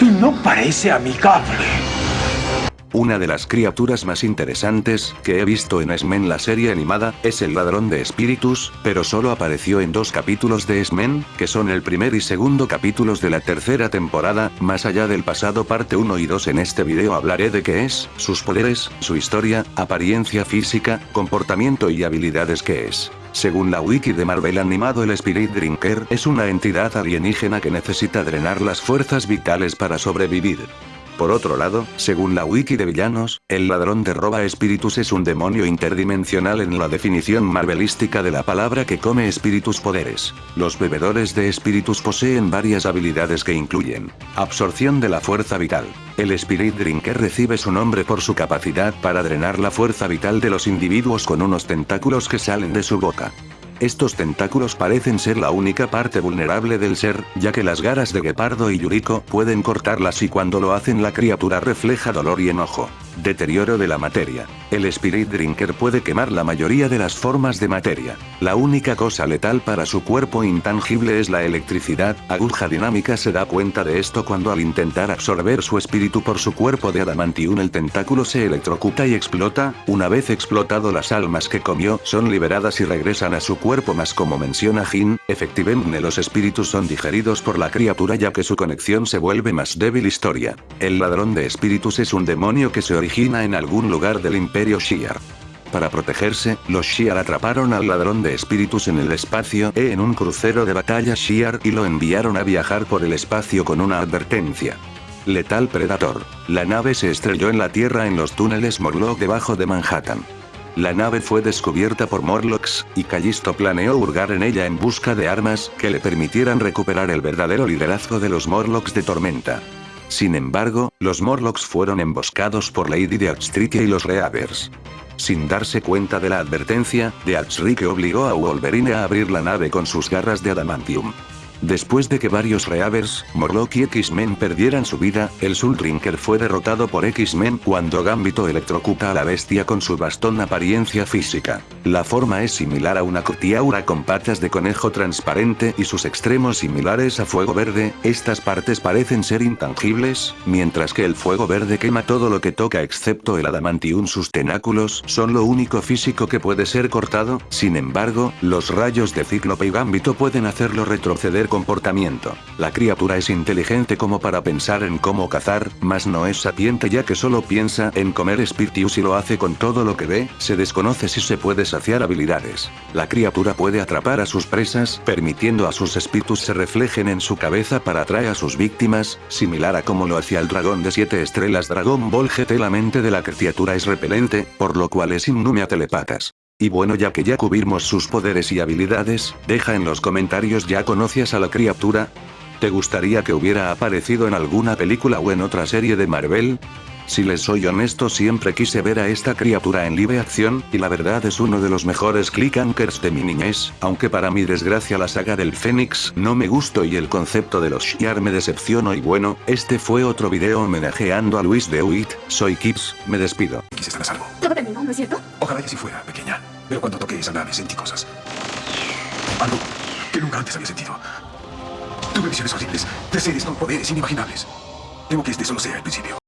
y no parece amigable. Una de las criaturas más interesantes que he visto en X-Men la serie animada, es el ladrón de espíritus, pero solo apareció en dos capítulos de X-Men, que son el primer y segundo capítulos de la tercera temporada, más allá del pasado parte 1 y 2 en este video hablaré de qué es, sus poderes, su historia, apariencia física, comportamiento y habilidades que es. Según la wiki de Marvel animado el Spirit Drinker es una entidad alienígena que necesita drenar las fuerzas vitales para sobrevivir. Por otro lado, según la wiki de villanos, el ladrón de roba espíritus es un demonio interdimensional en la definición marvelística de la palabra que come espíritus poderes. Los bebedores de espíritus poseen varias habilidades que incluyen absorción de la fuerza vital. El Spirit Drinker recibe su nombre por su capacidad para drenar la fuerza vital de los individuos con unos tentáculos que salen de su boca. Estos tentáculos parecen ser la única parte vulnerable del ser, ya que las garas de Gepardo y Yuriko pueden cortarlas y cuando lo hacen la criatura refleja dolor y enojo. Deterioro de la materia. El Spirit Drinker puede quemar la mayoría de las formas de materia. La única cosa letal para su cuerpo intangible es la electricidad. Aguja Dinámica se da cuenta de esto cuando al intentar absorber su espíritu por su cuerpo de adamantium el tentáculo se electrocuta y explota. Una vez explotado las almas que comió son liberadas y regresan a su cuerpo más como menciona Jin, efectivamente los espíritus son digeridos por la criatura ya que su conexión se vuelve más débil historia. El ladrón de espíritus es un demonio que se en algún lugar del imperio Shi'ar. Para protegerse, los Shi'ar atraparon al ladrón de espíritus en el espacio E en un crucero de batalla Shi'ar y lo enviaron a viajar por el espacio con una advertencia. Letal Predator. La nave se estrelló en la Tierra en los túneles Morlock debajo de Manhattan. La nave fue descubierta por Morlocks, y Callisto planeó hurgar en ella en busca de armas que le permitieran recuperar el verdadero liderazgo de los Morlocks de Tormenta. Sin embargo, los Morlocks fueron emboscados por Lady Deathstreak y los Reavers. Sin darse cuenta de la advertencia, Deathstreak obligó a Wolverine a abrir la nave con sus garras de adamantium. Después de que varios Reavers, Morlock y X-Men perdieran su vida, el Soul Drinker fue derrotado por X-Men cuando Gambito electrocuta a la bestia con su bastón apariencia física. La forma es similar a una cotiaura con patas de conejo transparente y sus extremos similares a fuego verde, estas partes parecen ser intangibles, mientras que el fuego verde quema todo lo que toca excepto el adamantium sus tenáculos son lo único físico que puede ser cortado, sin embargo, los rayos de Cíclope y Gambito pueden hacerlo retroceder comportamiento. La criatura es inteligente como para pensar en cómo cazar, mas no es sapiente ya que solo piensa en comer espíritus y lo hace con todo lo que ve, se desconoce si se puede saciar habilidades. La criatura puede atrapar a sus presas, permitiendo a sus espíritus se reflejen en su cabeza para atraer a sus víctimas, similar a como lo hacía el dragón de 7 estrellas Dragon Ball GT la mente de la criatura es repelente, por lo cual es inmune a telepatas. Y bueno ya que ya cubrimos sus poderes y habilidades, deja en los comentarios ya conoces a la criatura. ¿Te gustaría que hubiera aparecido en alguna película o en otra serie de Marvel? Si les soy honesto siempre quise ver a esta criatura en live acción, y la verdad es uno de los mejores clickangers de mi niñez, aunque para mi desgracia la saga del Fénix no me gustó y el concepto de los Shiar me decepcionó y bueno, este fue otro video homenajeando a Luis de Witt, soy Kips, me despido. Quise estar a salvo. Todo terminó, ¿no es cierto? Ojalá así fuera. Pero cuando toqué esa nave sentí cosas. Algo que nunca antes había sentido. Tuve visiones horribles, de seres con poderes inimaginables. Temo que este solo sea el principio.